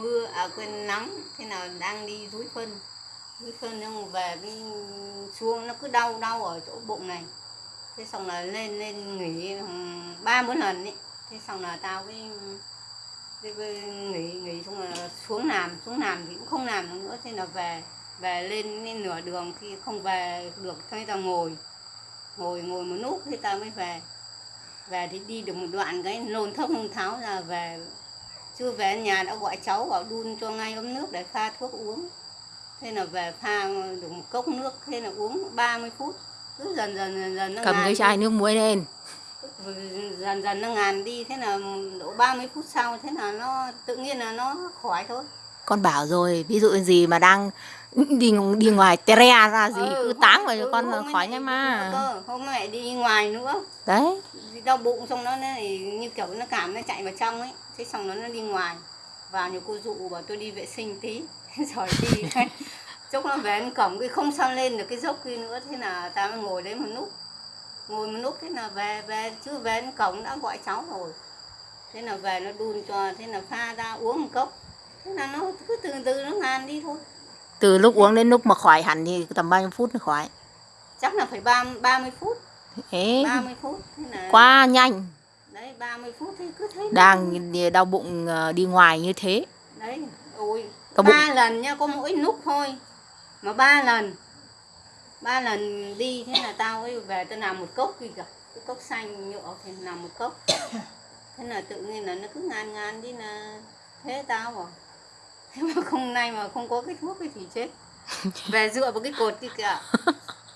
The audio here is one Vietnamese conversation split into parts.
mưa à quên nắng thế nào đang đi rúi phân rúi phân nhưng về cái xuống nó cứ đau đau ở chỗ bụng này. Thế xong là lên lên nghỉ ba bốn lần ấy. Thế xong là tao cái, cái, cái nghỉ nghỉ xong là xuống làm xuống làm thì cũng không làm được nữa. Thế là về về lên, lên nửa đường khi không về được thế tao ngồi ngồi ngồi một lúc thế tao mới về. Về thì đi được một đoạn cái nôn thốc nôn tháo ra về chưa về nhà đã gọi cháu bảo đun cho ngay ấm nước để pha thuốc uống. Thế là về pha được một cốc nước thế là uống 30 phút. Cứ dần dần dần dần nó cầm ngàn cái đi. chai nước muối lên. Dần dần nó ngàn đi thế là độ 30 phút sau thế là nó tự nhiên là nó khỏi thôi. Con bảo rồi ví dụ gì mà đang đi đi ngoài tre ra gì Ừ, cứ táng vào cho ừ, con là khỏi ngay đi mà cơ, hôm mẹ đi ngoài nữa. Đấy. đi đau bụng xong nó này như kiểu nó cảm nó chạy vào trong ấy. Thế xong nó nó đi ngoài. Vào nhiều cô dụ bảo tôi đi vệ sinh tí. Rồi đi chốc nó về đến cổng cái không sao lên được cái dốc kia nữa. Thế là ta mới ngồi đấy một lúc. Ngồi một lúc thế là về về chưa về đến cổng đã gọi cháu rồi. Thế là về nó đun cho thế là pha ra uống một cốc. Thế là nó cứ từ từ nó ngàn đi thôi. Từ lúc uống đến lúc mà khỏi hẳn thì tầm bao nhiêu phút nó khỏi? Chắc là phải ba ba mươi phút thế. 30 phút thế là quá nhanh. Đấy 30 phút thì cứ thấy đang đau bụng ờ, đi ngoài như thế. Đấy ôi bụng- ba lần nha có mỗi lúc thôi. Mà ba lần. Ba lần đi thế là tao ấy về tao làm một cốc cả cái cốc xanh nhựa thì làm một cốc. Thế là tự nhiên là nó cứ ngàn ngàn đi là thế tao bảo thế mà không nay mà không có cái thuốc ấy thì chết. Về dựa vào cái cột kia kìa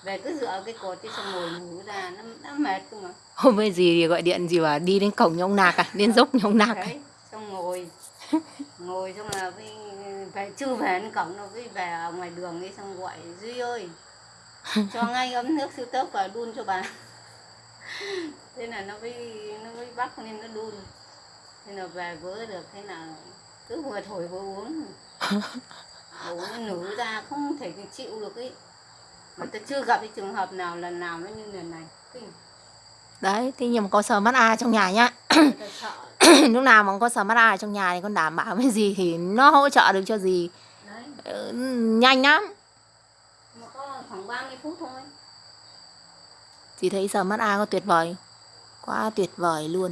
về cứ dựa cái cột đi xong ngồi ngủ ra nó, nó mệt cơ mà. Hôm nay gì gọi điện gì bảo đi đến cổng nhông nạc à đến dốc nhông nạc à? đấy xong ngồi. Ngồi xong là với về chưa về đến cổng đâu với về ở ngoài đường ấy xong gọi duy ơi cho ngay ấm nước siêu tốc và đun cho bà. Thế là nó mới nó mới bắt lên nó đun. Thế là về vỡ được thế là cứ vừa thổi vừa uống. Uống nó nử ra không thể chịu được ấy mà tôi chưa gặp cái trường hợp nào lần nào nó như lần này. Kinh đấy thế nhưng mà có sờ mắt a trong nhà nhá? Lúc nào mà có sờ mắt a ở trong nhà thì con đảm bảo cái gì thì nó hỗ trợ được cho gì. Đấy. Ừ, nhanh lắm. Mà có khoảng 30 phút thôi. Chị thấy sờ mắt a có tuyệt vời. Quá tuyệt vời luôn.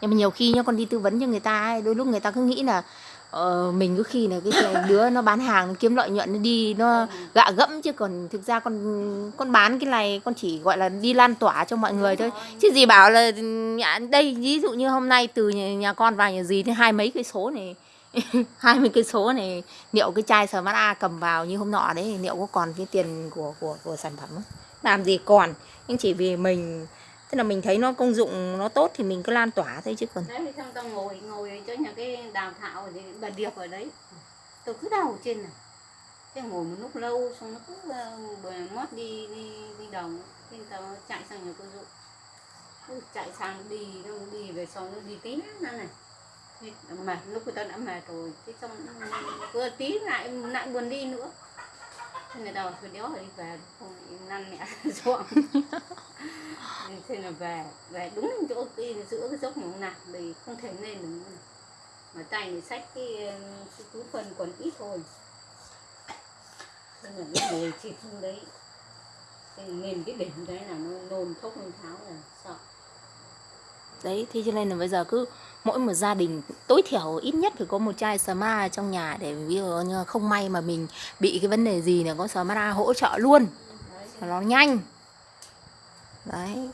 Nhưng mà nhiều khi nhá con đi tư vấn cho người ta ấy, đôi lúc người ta cứ nghĩ là ờ, mình cứ khi là cái đứa nó bán hàng nó kiếm lợi nhuận nó đi nó gạ gẫm chứ còn thực ra con con bán cái này con chỉ gọi là đi lan tỏa cho mọi người thôi chứ gì bảo là nhà đây ví dụ như hôm nay từ nhà, nhà con vào nhà gì thì hai mấy cây số này hai mươi cây số này liệu cái chai sờ mắt a cầm vào như hôm nọ đấy liệu có còn cái tiền của của của sản phẩm không? làm gì còn nhưng chỉ vì mình tức là mình thấy nó công dụng nó tốt thì mình cứ lan tỏa thôi chứ còn. Đấy thì xong tao ngồi ngồi cho chỗ nhà cái đào thảo thì bà điệp ở đấy. Tôi cứ đào trên này. Thế ngồi một lúc lâu xong nó cứ uh, bờ mót đi đi đi đồng thế tao chạy sang nhà cô dụ Cứ chạy sang đi nó đi về sau nó đi tí nữa này. Thế mệt lúc người ta đã mệt rồi. Thế xong vừa tí lại lại buồn đi nữa thế người ta bảo đéo đi về không lại năn mẹ ruộng thế là về về đúng đến chỗ cái giữa cái dốc ngủ nạc thì không thể lên được nữa. Mà tay thì sách cái, cái túi phần còn ít thôi. Thế là nó ngồi chỉ không đấy. Nên cái đỉnh đấy là nó nôn thốc nôn tháo là sợ. Đấy thế cho nên là bây giờ cứ mỗi một gia đình, tối thiểu ít nhất phải có một chai sma trong nhà để ví dụ như không may mà mình bị cái vấn đề gì là có sma hỗ trợ luôn. Và nó nhanh. Đấy.